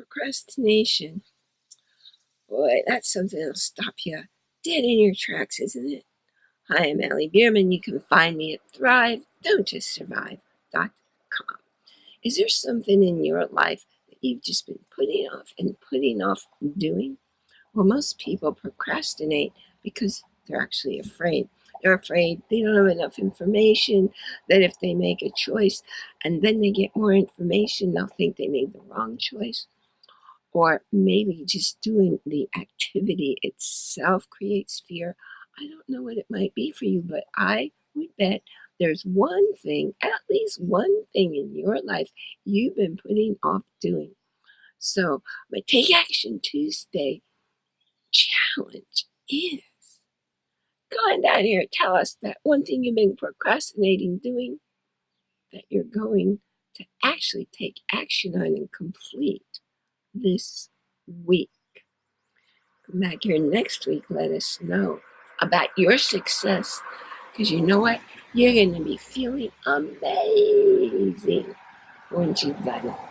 Procrastination. Boy, that's something that'll stop you dead in your tracks, isn't it? Hi, I'm Allie Bierman. You can find me at Thrive, Don't Just. Is there something in your life that you've just been putting off and putting off doing? Well, most people procrastinate because they're actually afraid. They're afraid they don't have enough information, that if they make a choice and then they get more information, they'll think they made the wrong choice. Or maybe just doing the activity itself creates fear. I don't know what it might be for you, but I would bet there's one thing, at least one thing in your life you've been putting off doing. So, my Take Action Tuesday challenge is go on down here tell us that one thing you've been procrastinating doing that you're going to actually take action on and complete this week. Come back here next week, let us know about your success because you know what? You're going to be feeling amazing once you've done it.